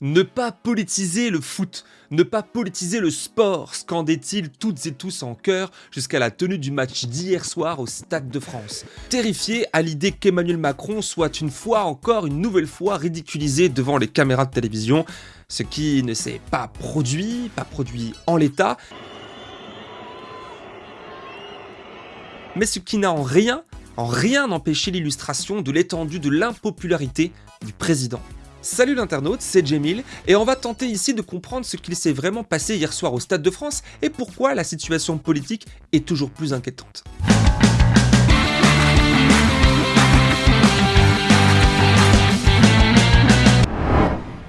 Ne pas politiser le foot, ne pas politiser le sport, scandait-il toutes et tous en chœur jusqu'à la tenue du match d'hier soir au Stade de France. Terrifié à l'idée qu'Emmanuel Macron soit une fois encore, une nouvelle fois ridiculisé devant les caméras de télévision, ce qui ne s'est pas produit, pas produit en l'état, mais ce qui n'a en rien, en rien empêché l'illustration de l'étendue de l'impopularité du président. Salut l'internaute, c'est Jamil, et on va tenter ici de comprendre ce qu'il s'est vraiment passé hier soir au Stade de France et pourquoi la situation politique est toujours plus inquiétante.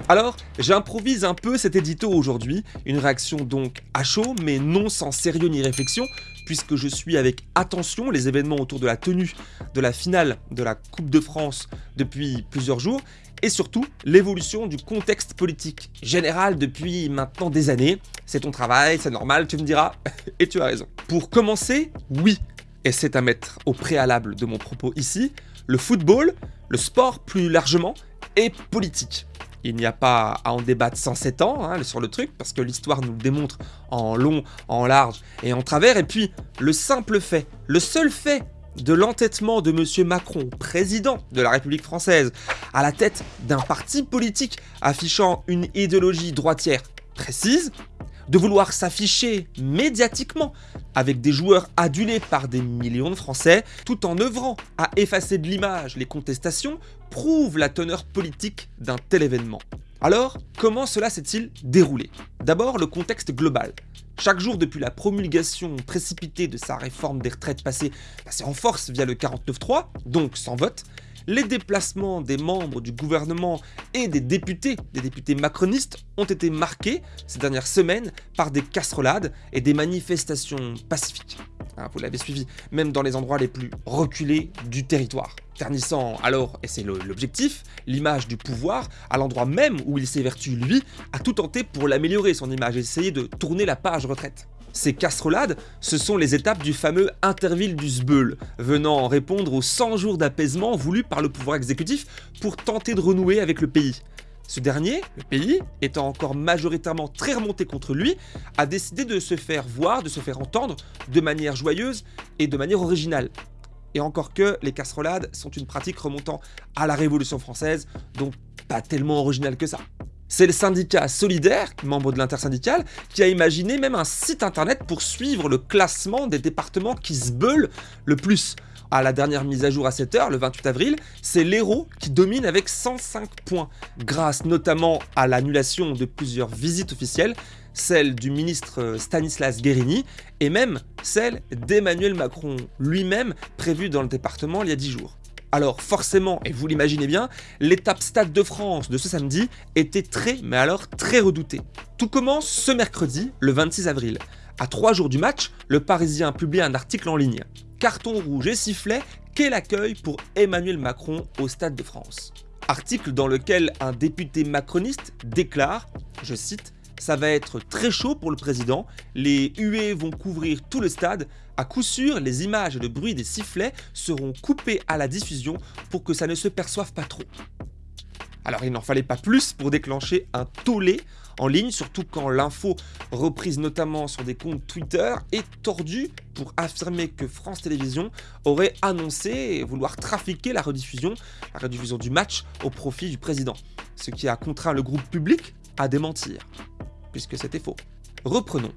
Alors, j'improvise un peu cet édito aujourd'hui, une réaction donc à chaud, mais non sans sérieux ni réflexion, puisque je suis avec attention les événements autour de la tenue de la finale de la Coupe de France depuis plusieurs jours, et surtout l'évolution du contexte politique général depuis maintenant des années. C'est ton travail, c'est normal, tu me diras, et tu as raison. Pour commencer, oui, et c'est à mettre au préalable de mon propos ici, le football, le sport plus largement, est politique. Il n'y a pas à en débattre 107 ans hein, sur le truc, parce que l'histoire nous le démontre en long, en large et en travers. Et puis, le simple fait, le seul fait de l'entêtement de M. Macron, président de la République française, à la tête d'un parti politique affichant une idéologie droitière précise, de vouloir s'afficher médiatiquement avec des joueurs adulés par des millions de Français, tout en œuvrant à effacer de l'image les contestations, prouve la teneur politique d'un tel événement. Alors, comment cela s'est-il déroulé? D'abord, le contexte global. Chaque jour depuis la promulgation précipitée de sa réforme des retraites passée, passée en force via le 49.3, donc sans vote, les déplacements des membres du gouvernement et des députés, des députés macronistes, ont été marqués ces dernières semaines par des casserolades et des manifestations pacifiques. Hein, vous l'avez suivi, même dans les endroits les plus reculés du territoire. Ternissant alors, et c'est l'objectif, l'image du pouvoir, à l'endroit même où il s'évertue lui, à tout tenter pour l'améliorer son image essayer de tourner la page retraite. Ces casserolades, ce sont les étapes du fameux Interville du Sbeul, venant répondre aux 100 jours d'apaisement voulus par le pouvoir exécutif pour tenter de renouer avec le pays. Ce dernier, le pays, étant encore majoritairement très remonté contre lui, a décidé de se faire voir, de se faire entendre de manière joyeuse et de manière originale. Et encore que les casserolades sont une pratique remontant à la Révolution française, donc pas tellement originale que ça. C'est le syndicat Solidaire, membre de l'intersyndicale, qui a imaginé même un site internet pour suivre le classement des départements qui se beulent le plus. À la dernière mise à jour à 7h, le 28 avril, c'est l'Hérault qui domine avec 105 points, grâce notamment à l'annulation de plusieurs visites officielles, celle du ministre Stanislas Guérini, et même celle d'Emmanuel Macron lui-même, prévue dans le département il y a 10 jours. Alors forcément, et vous l'imaginez bien, l'étape Stade de France de ce samedi était très, mais alors très redoutée. Tout commence ce mercredi, le 26 avril. À trois jours du match, le Parisien publie un article en ligne. Carton rouge et sifflet, quel accueil pour Emmanuel Macron au Stade de France. Article dans lequel un député macroniste déclare, je cite, ça va être très chaud pour le président, les huées vont couvrir tout le stade, à coup sûr, les images et le bruit des sifflets seront coupés à la diffusion pour que ça ne se perçoive pas trop. Alors il n'en fallait pas plus pour déclencher un tollé en ligne, surtout quand l'info, reprise notamment sur des comptes Twitter, est tordue pour affirmer que France Télévisions aurait annoncé vouloir trafiquer la rediffusion, la rediffusion du match au profit du président. Ce qui a contraint le groupe public à démentir puisque c'était faux. Reprenons.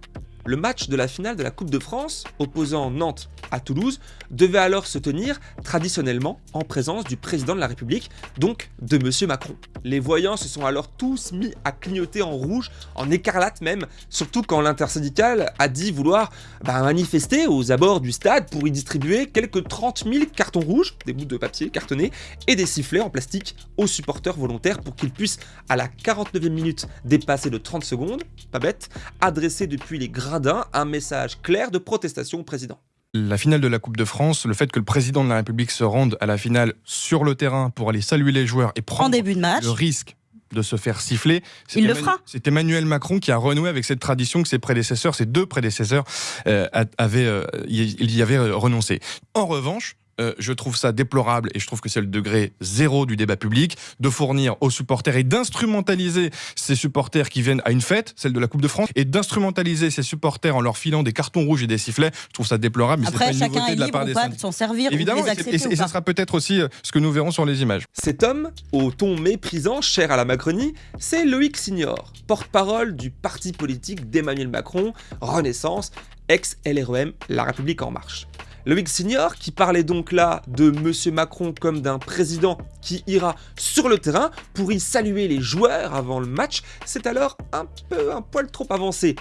Le match de la finale de la Coupe de France, opposant Nantes à Toulouse, devait alors se tenir traditionnellement en présence du président de la République, donc de M. Macron. Les voyants se sont alors tous mis à clignoter en rouge, en écarlate même, surtout quand l'intersyndicale a dit vouloir bah, manifester aux abords du stade pour y distribuer quelques 30 000 cartons rouges, des bouts de papier cartonnés, et des sifflets en plastique aux supporters volontaires pour qu'ils puissent, à la 49e minute dépassée de 30 secondes, pas bête, adresser depuis les grands un message clair de protestation au président. La finale de la Coupe de France, le fait que le président de la République se rende à la finale sur le terrain pour aller saluer les joueurs et prendre début de match. le risque de se faire siffler. Il le fera. C'est Emmanuel Macron qui a renoué avec cette tradition que ses prédécesseurs, ses deux prédécesseurs, euh, avaient, euh, il y avait renoncé. En revanche, euh, je trouve ça déplorable et je trouve que c'est le degré zéro du débat public de fournir aux supporters et d'instrumentaliser ces supporters qui viennent à une fête, celle de la Coupe de France, et d'instrumentaliser ces supporters en leur filant des cartons rouges et des sifflets. Je trouve ça déplorable. Mais Après, pas une chacun est de la part des de s'en servir. Évidemment, et, ça sera peut-être aussi euh, ce que nous verrons sur les images. Cet homme, au ton méprisant, cher à la Macronie, c'est Loïc Signor, porte-parole du parti politique d'Emmanuel Macron, Renaissance, ex-LREM, La République En Marche. Loïc Signor, qui parlait donc là de Monsieur Macron comme d'un président qui ira sur le terrain pour y saluer les joueurs avant le match, c'est alors un peu un poil trop avancé.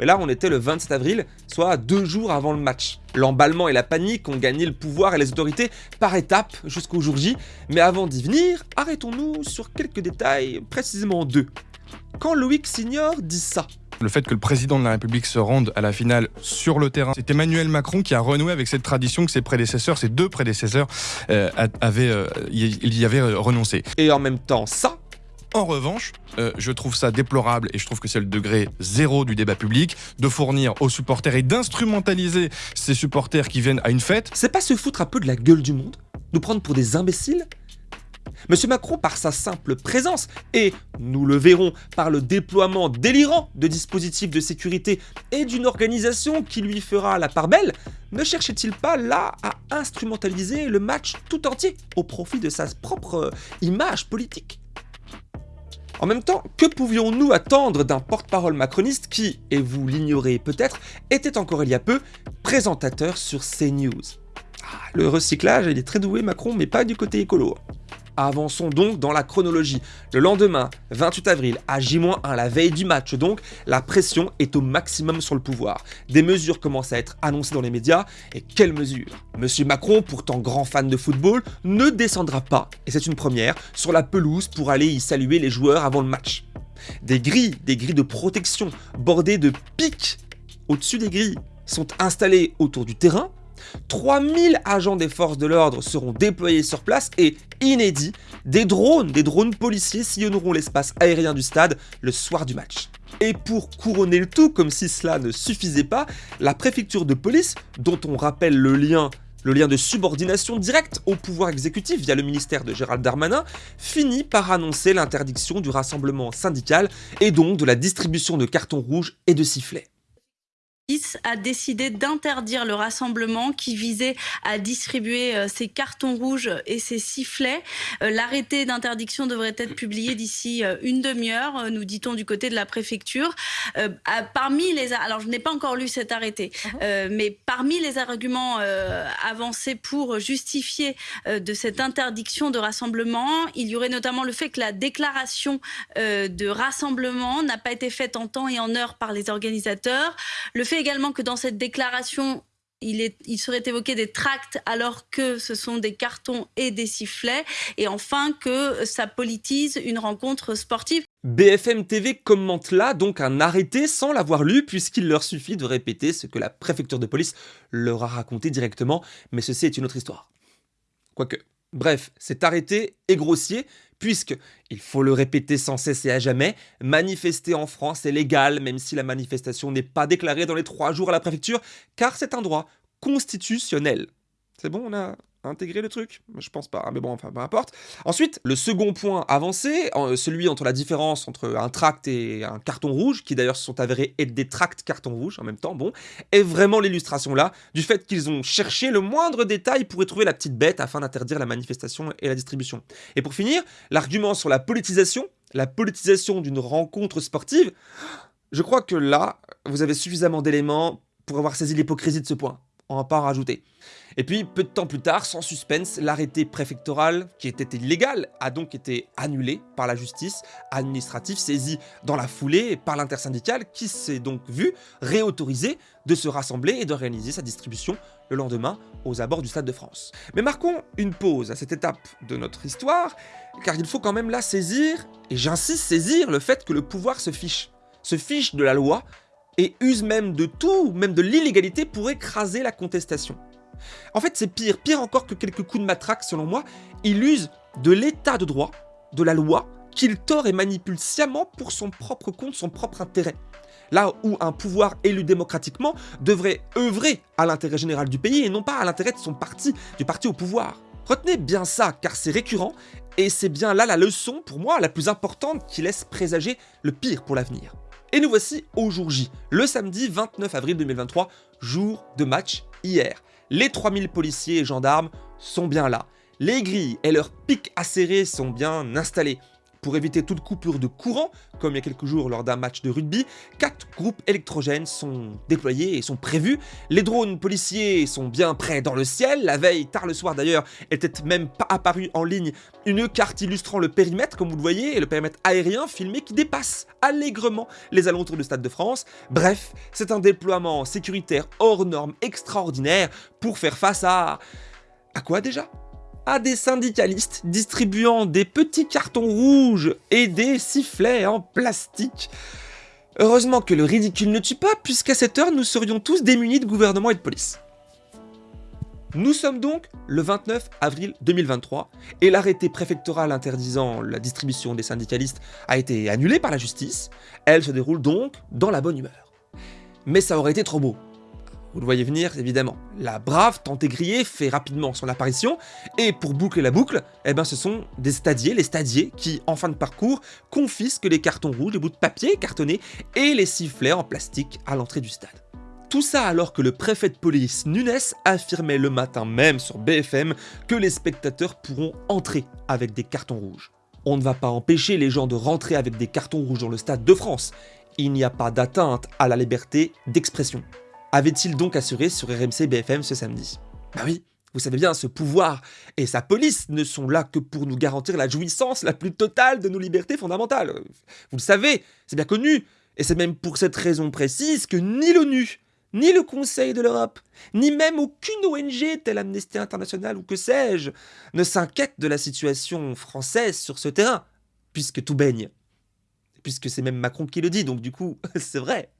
Mais là, on était le 27 avril, soit deux jours avant le match. L'emballement et la panique ont gagné le pouvoir et les autorités par étapes jusqu'au jour J. Mais avant d'y venir, arrêtons-nous sur quelques détails, précisément deux. Quand Loïc Signor dit ça, le fait que le président de la République se rende à la finale sur le terrain, c'est Emmanuel Macron qui a renoué avec cette tradition que ses prédécesseurs, ses deux prédécesseurs, euh, avaient, euh, y avaient euh, renoncé. Et en même temps, ça, en revanche, je trouve ça déplorable et je trouve que c'est le degré zéro du débat public de fournir aux supporters et d'instrumentaliser ces supporters qui viennent à une fête. C'est pas se foutre un peu de la gueule du monde Nous prendre pour des imbéciles? Monsieur Macron, par sa simple présence, et nous le verrons par le déploiement délirant de dispositifs de sécurité et d'une organisation qui lui fera la part belle, ne cherchait-il pas là à instrumentaliser le match tout entier au profit de sa propre euh, image politique? En même temps, que pouvions-nous attendre d'un porte-parole macroniste qui, et vous l'ignorez peut-être, était encore il y a peu présentateur sur CNews? Ah, Le recyclage, il est très doué Macron, mais pas du côté écolo. Avançons donc dans la chronologie. Le lendemain, 28 avril, à J-1, la veille du match donc, la pression est au maximum sur le pouvoir. Des mesures commencent à être annoncées dans les médias, et quelles mesures? Monsieur Macron, pourtant grand fan de football, ne descendra pas, et c'est une première, sur la pelouse pour aller y saluer les joueurs avant le match. Des grilles, des grilles de protection, bordées de pics au-dessus des grilles, sont installées autour du terrain, 3000 agents des forces de l'ordre seront déployés sur place et, inédit, des drones, des drones policiers sillonneront l'espace aérien du stade le soir du match. Et pour couronner le tout, comme si cela ne suffisait pas, la préfecture de police, dont on rappelle le lien de subordination directe au pouvoir exécutif via le ministère de Gérald Darmanin, finit par annoncer l'interdiction du rassemblement syndical et donc de la distribution de cartons rouges et de sifflets a décidé d'interdire le rassemblement qui visait à distribuer euh, ces cartons rouges et ces sifflets. Euh, l'arrêté d'interdiction devrait être publié d'ici euh, une demi-heure, nous dit-on du côté de la préfecture. Parmi les, alors je n'ai pas encore lu cet arrêté, uh-huh. mais parmi les arguments avancés pour justifier de cette interdiction de rassemblement, il y aurait notamment le fait que la déclaration de rassemblement n'a pas été faite en temps et en heure par les organisateurs, le fait également que dans cette déclaration, il, il, serait évoqué des tracts alors que ce sont des cartons et des sifflets. Et enfin, que ça politise une rencontre sportive. BFM TV commente là donc un arrêté sans l'avoir lu puisqu'il leur suffit de répéter ce que la préfecture de police leur a raconté directement. Mais ceci est une autre histoire. Quoique. Bref, cet arrêté est grossier puisque, il faut le répéter sans cesse et à jamais, manifester en France est légal même si la manifestation n'est pas déclarée dans les trois jours à la préfecture, car c'est un droit constitutionnel. C'est bon, on a intégrer le truc Je pense pas, hein, mais bon, enfin, peu importe. Ensuite, le second point avancé, celui entre la différence entre un tract et un carton rouge, qui d'ailleurs se sont avérés être des tracts carton rouge en même temps, bon, est vraiment l'illustration là du fait qu'ils ont cherché le moindre détail pour y trouver la petite bête afin d'interdire la manifestation et la distribution. Et pour finir, l'argument sur la politisation, la politisation d'une rencontre sportive, je crois que là, vous avez suffisamment d'éléments pour avoir saisi l'hypocrisie de ce point va pas en rajouter. Et puis, peu de temps plus tard, sans suspense, l'arrêté préfectoral, qui était illégal, a donc été annulé par la justice administrative, saisi dans la foulée par l'intersyndicale, qui s'est donc vu réautorisé de se rassembler et d'organiser sa distribution le lendemain aux abords du Stade de France. Mais marquons une pause à cette étape de notre histoire, car il faut quand même là saisir, et j'insiste saisir, le fait que le pouvoir se fiche, se fiche de la loi et use même de tout, même de l'illégalité pour écraser la contestation. En fait, c'est pire, pire encore que quelques coups de matraque selon moi, il use de l'état de droit, de la loi, qu'il tord et manipule sciemment pour son propre compte, son propre intérêt. Là où un pouvoir élu démocratiquement devrait œuvrer à l'intérêt général du pays et non pas à l'intérêt de son parti, du parti au pouvoir. Retenez bien ça, car c'est récurrent, et c'est bien là la leçon, pour moi, la plus importante qui laisse présager le pire pour l'avenir. Et nous voici au jour J, le samedi 29 avril 2023, jour de match hier. Les 3000 policiers et gendarmes sont bien là. Les grilles et leurs pics acérés sont bien installés. Pour éviter toute coupure de courant, comme il y a quelques jours lors d'un match de rugby, quatre groupes électrogènes sont déployés et sont prévus. Les drones policiers sont bien prêts dans le ciel. La veille, tard le soir d'ailleurs, était même pas apparue en ligne une carte illustrant le périmètre, comme vous le voyez, et le périmètre aérien filmé qui dépasse allègrement les alentours du Stade de France. Bref, c'est un déploiement sécuritaire hors norme extraordinaire pour faire face à... À quoi déjà? Des syndicalistes distribuant des petits cartons rouges et des sifflets en plastique. Heureusement que le ridicule ne tue pas, puisqu'à cette heure, nous serions tous démunis de gouvernement et de police. Nous sommes donc le 29 avril 2023 et l'arrêté préfectoral interdisant la distribution des syndicalistes a été annulé par la justice. Elle se déroule donc dans la bonne humeur. Mais ça aurait été trop beau. Vous le voyez venir, évidemment. La brave grillée fait rapidement son apparition, et pour boucler la boucle, eh ben ce sont des stadiers, les stadiers, qui, en fin de parcours, confisquent les cartons rouges, les bouts de papier cartonnés et les sifflets en plastique à l'entrée du stade. Tout ça alors que le préfet de police Nunes affirmait le matin même sur BFM que les spectateurs pourront entrer avec des cartons rouges. On ne va pas empêcher les gens de rentrer avec des cartons rouges dans le Stade de France. Il n'y a pas d'atteinte à la liberté d'expression avait-il donc assuré sur RMC BFM ce samedi? Bah oui, vous savez bien, ce pouvoir et sa police ne sont là que pour nous garantir la jouissance la plus totale de nos libertés fondamentales. Vous le savez, c'est bien connu, et c'est même pour cette raison précise que ni l'ONU, ni le Conseil de l'Europe, ni même aucune ONG telle Amnesty International ou que sais-je, ne s'inquiète de la situation française sur ce terrain, puisque tout baigne. Puisque c'est même Macron qui le dit, donc du coup, c'est vrai.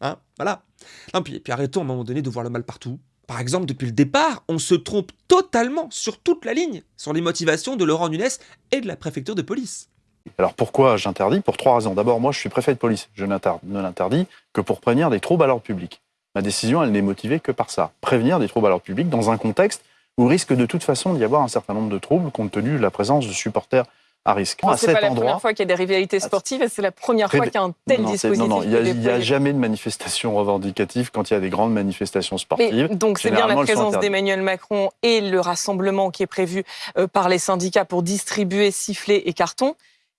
Hein voilà. Non, puis, puis arrêtons à un moment donné de voir le mal partout. Par exemple, depuis le départ, on se trompe totalement sur toute la ligne sur les motivations de Laurent Nunes et de la préfecture de police. Alors pourquoi j'interdis? Pour trois raisons. D'abord, moi je suis préfet de police. Je ne l'interdis que pour prévenir des troubles à l'ordre public. Ma décision, elle n'est motivée que par ça. Prévenir des troubles à l'ordre public dans un contexte où risque de toute façon d'y avoir un certain nombre de troubles compte tenu de la présence de supporters à risque. C'est pas la première fois qu'il y a des rivalités sportives et c'est la première fois qu'il y a un tel dispositif. Non, non, il n'y a, jamais de manifestation revendicative quand il y a des grandes manifestations sportives. donc c'est bien la présence d'Emmanuel Macron et le rassemblement qui est prévu euh, par les syndicats pour distribuer sifflets et cartons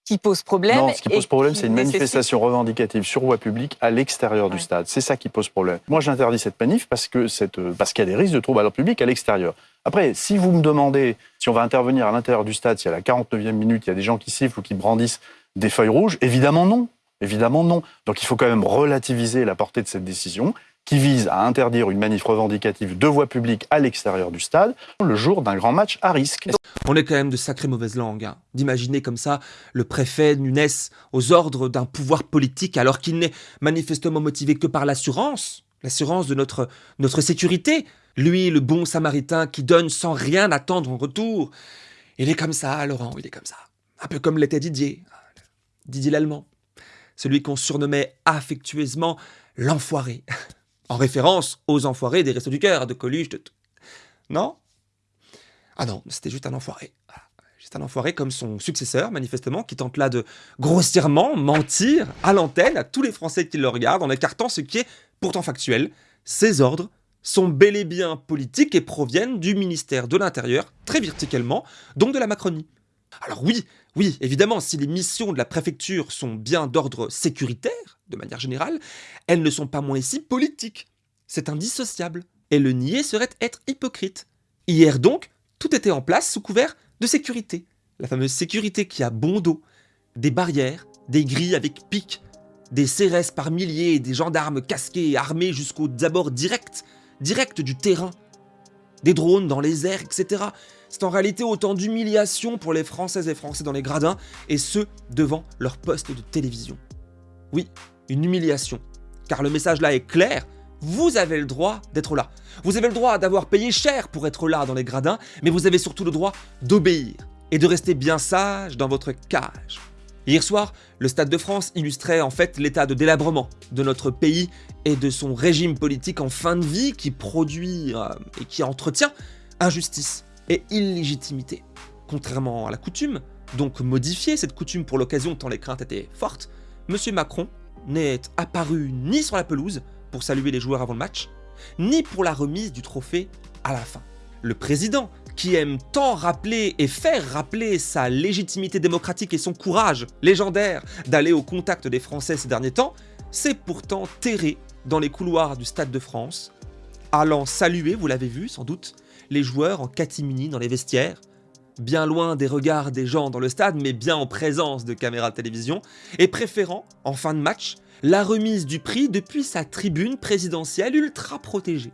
qui pose problème. Non, ce qui pose problème, c'est une manifestation revendicative sur voie publique à l'extérieur du stade. C'est ça qui pose problème. Moi, j'interdis cette manif parce que euh, parce qu'il y a des risques de troubles à l'ordre public à l'extérieur. Après, si vous me demandez si on va intervenir à l'intérieur du stade, si à la 49e minute, il y a des gens qui sifflent ou qui brandissent des feuilles rouges, évidemment non. Donc il faut quand même relativiser la portée de cette décision qui vise à interdire une manif revendicative de voie publique à l'extérieur du stade le jour d'un grand match à risque. On est quand même de sacrées mauvaises langues, hein. d'imaginer comme ça le préfet Nunes aux ordres d'un pouvoir politique alors qu'il n'est manifestement motivé que par l'assurance, l'assurance de notre, notre sécurité, lui, le bon samaritain qui donne sans rien attendre en retour. Il est comme ça, Laurent, il est comme ça. Un peu comme l'était Didier. Didier l'Allemand. Celui qu'on surnommait affectueusement l'enfoiré. En référence aux enfoirés des Restos du Cœur, de Coluche, de... Non? Ah non, c'était juste un enfoiré. Juste un enfoiré comme son successeur, manifestement, qui tente là de grossièrement mentir à l'antenne à tous les Français qui le regardent en écartant ce qui est pourtant factuel. Ses ordres sont bel et bien politiques et proviennent du ministère de l'Intérieur, très verticalement, donc de la Macronie. Alors oui, oui, évidemment, si les missions de la préfecture sont bien d'ordre sécuritaire, de manière générale, elles ne sont pas moins ici politiques. C'est indissociable. Et le nier serait être hypocrite. Hier donc, tout était en place sous couvert de sécurité. La fameuse sécurité qui a bon dos. Des barrières, des grilles avec pics, des CRS par milliers, des gendarmes casqués armés jusqu'aux abords directs direct du terrain. Des drones dans les airs, etc. C'est en réalité autant d'humiliation pour les Françaises et Français dans les gradins, et ce, devant leur poste de télévision. Oui, une humiliation. Car le message là est clair, vous avez le droit d'être là. Vous avez le droit d'avoir payé cher pour être là dans les gradins, mais vous avez surtout le droit d'obéir et de rester bien sage dans votre cage. Hier soir, le Stade de France illustrait en fait l'état de délabrement de notre pays et de son régime politique en fin de vie qui produit euh, et qui entretient injustice et illégitimité. Contrairement à la coutume, donc modifier cette coutume pour l'occasion tant les craintes étaient fortes, M. Macron n'est apparu ni sur la pelouse pour saluer les joueurs avant le match, ni pour la remise du trophée à la fin. Le président, qui aime tant rappeler et faire rappeler sa légitimité démocratique et son courage légendaire d'aller au contact des Français ces derniers temps, s'est pourtant terré dans les couloirs du Stade de France, allant saluer, vous l'avez vu sans doute, les joueurs en catimini dans les vestiaires, bien loin des regards des gens dans le stade, mais bien en présence de caméras de télévision, et préférant, en fin de match, la remise du prix depuis sa tribune présidentielle ultra protégée.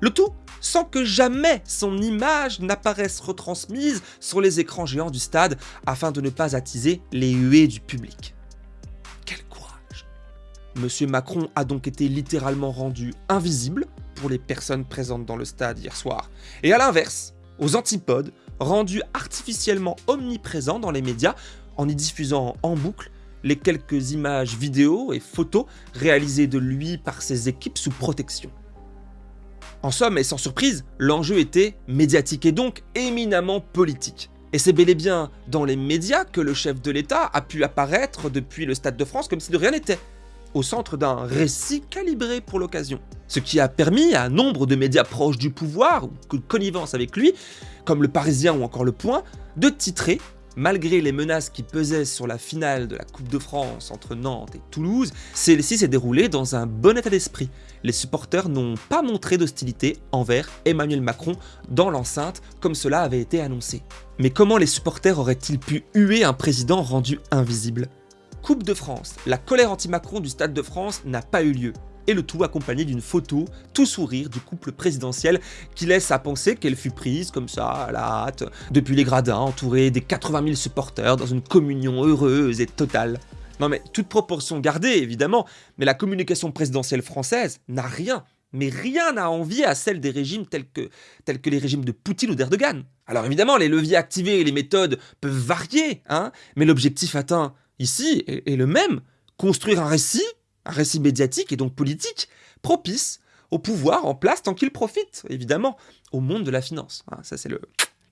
Le tout sans que jamais son image n'apparaisse retransmise sur les écrans géants du stade afin de ne pas attiser les huées du public. Quel courage Monsieur Macron a donc été littéralement rendu invisible pour les personnes présentes dans le stade hier soir. Et à l'inverse, aux antipodes, rendu artificiellement omniprésent dans les médias en y diffusant en boucle les quelques images vidéo et photos réalisées de lui par ses équipes sous protection. En somme, et sans surprise, l'enjeu était médiatique et donc éminemment politique. Et c'est bel et bien dans les médias que le chef de l'État a pu apparaître depuis le Stade de France comme si de rien n'était, au centre d'un récit calibré pour l'occasion. Ce qui a permis à nombre de médias proches du pouvoir, ou de connivence avec lui, comme le Parisien ou encore le Point, de titrer Malgré les menaces qui pesaient sur la finale de la Coupe de France entre Nantes et Toulouse, celle-ci s'est déroulée dans un bon état d'esprit. Les supporters n'ont pas montré d'hostilité envers Emmanuel Macron dans l'enceinte comme cela avait été annoncé. Mais comment les supporters auraient-ils pu huer un président rendu invisible? Coupe de France, la colère anti-Macron du Stade de France n'a pas eu lieu et le tout accompagné d'une photo tout sourire du couple présidentiel qui laisse à penser qu'elle fut prise comme ça à la hâte depuis les gradins entourée des 80 000 supporters dans une communion heureuse et totale. Non mais toute proportion gardée évidemment, mais la communication présidentielle française n'a rien, mais rien à envier à celle des régimes tels que, tels que les régimes de Poutine ou d'Erdogan. Alors évidemment, les leviers activés et les méthodes peuvent varier, hein, mais l'objectif atteint ici est le même, construire un récit un récit médiatique et donc politique propice au pouvoir en place tant qu'il profite, évidemment, au monde de la finance. Hein, ça, c'est le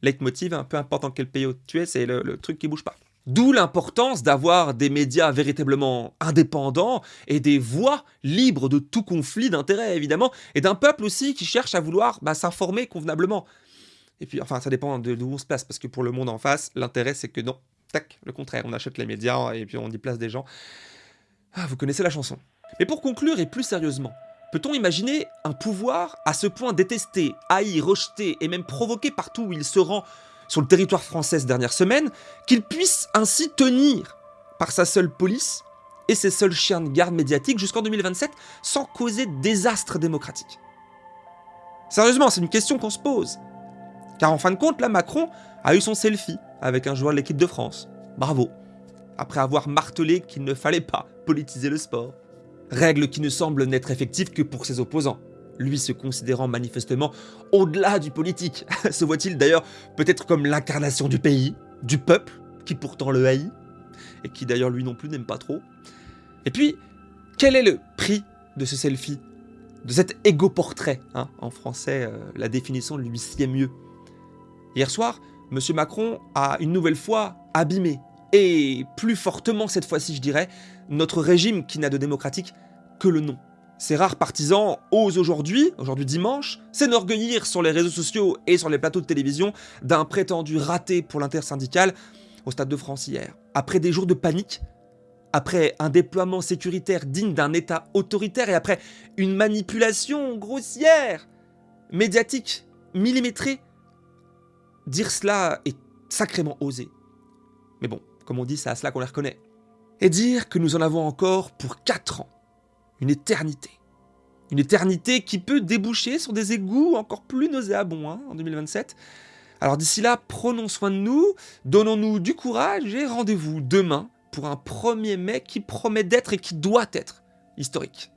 leitmotiv, hein, peu importe dans quel pays tu es, c'est le, truc qui bouge pas. D'où l'importance d'avoir des médias véritablement indépendants et des voix libres de tout conflit d'intérêts, évidemment, et d'un peuple aussi qui cherche à vouloir bah, s'informer convenablement. Et puis, enfin, ça dépend de d'où on se place, parce que pour le monde en face, l'intérêt, c'est que non, tac, le contraire, on achète les médias et puis on y place des gens ah, vous connaissez la chanson. Mais pour conclure et plus sérieusement, peut-on imaginer un pouvoir à ce point détesté, haï, rejeté et même provoqué partout où il se rend sur le territoire français ces dernières semaines, qu'il puisse ainsi tenir par sa seule police et ses seuls chiens de garde médiatiques jusqu'en 2027 sans causer désastre démocratique? Sérieusement, c'est une question qu'on se pose. Car en fin de compte, là, Macron a eu son selfie avec un joueur de l'équipe de France. Bravo. Après avoir martelé qu'il ne fallait pas politiser le sport. Règle qui ne semble n'être effective que pour ses opposants. Lui se considérant manifestement au-delà du politique, se voit-il d'ailleurs peut-être comme l'incarnation du pays, du peuple, qui pourtant le haït, et qui d'ailleurs lui non plus n'aime pas trop. Et puis, quel est le prix de ce selfie De cet égo-portrait hein En français, euh, la définition lui sied mieux? Hier soir, M. Macron a une nouvelle fois abîmé et plus fortement cette fois-ci je dirais, notre régime qui n'a de démocratique que le nom. Ces rares partisans osent aujourd'hui, aujourd'hui dimanche, s'enorgueillir sur les réseaux sociaux et sur les plateaux de télévision d'un prétendu raté pour l'intersyndical au Stade de France hier. Après des jours de panique, après un déploiement sécuritaire digne d'un État autoritaire et après une manipulation grossière, médiatique, millimétrée, dire cela est sacrément osé. Mais bon, comme on dit, c'est à cela qu'on les reconnaît. Et dire que nous en avons encore pour 4 ans. Une éternité. Une éternité qui peut déboucher sur des égouts encore plus nauséabonds hein, en 2027. Alors d'ici là, prenons soin de nous, donnons-nous du courage et rendez-vous demain pour un 1er mai qui promet d'être et qui doit être historique.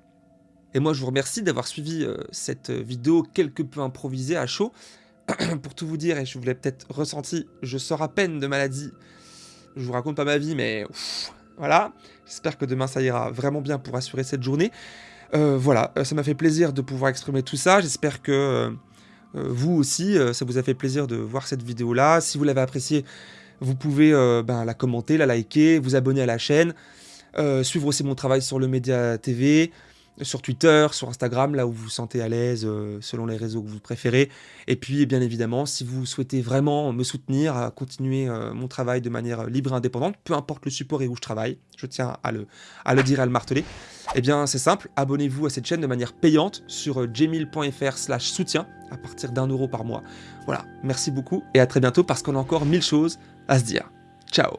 Et moi je vous remercie d'avoir suivi euh, cette vidéo quelque peu improvisée à chaud. pour tout vous dire, et je vous l'ai peut-être ressenti, je sors à peine de maladie je vous raconte pas ma vie, mais Voilà, j'espère que demain ça ira vraiment bien pour assurer cette journée. Euh, voilà, euh, ça m'a fait plaisir de pouvoir exprimer tout ça. J'espère que euh, vous aussi, ça vous a fait plaisir de voir cette vidéo-là. Si vous l'avez appréciée, vous pouvez ben, la commenter, la liker, vous abonner à la chaîne, suivre aussi mon travail sur le Média TV, sur Twitter, sur Instagram, là où vous vous sentez à l'aise, euh, selon les réseaux que vous préférez. Et puis, bien évidemment, si vous souhaitez vraiment me soutenir, à continuer euh, mon travail de manière libre et indépendante, peu importe le support et où je travaille, je tiens à le, dire et à le marteler, eh bien, c'est simple, abonnez-vous à cette chaîne de manière payante sur euh, jmil.fr slash soutien à partir d'un euro par mois. Voilà, merci beaucoup et à très bientôt parce qu'on a encore mille choses à se dire. Ciao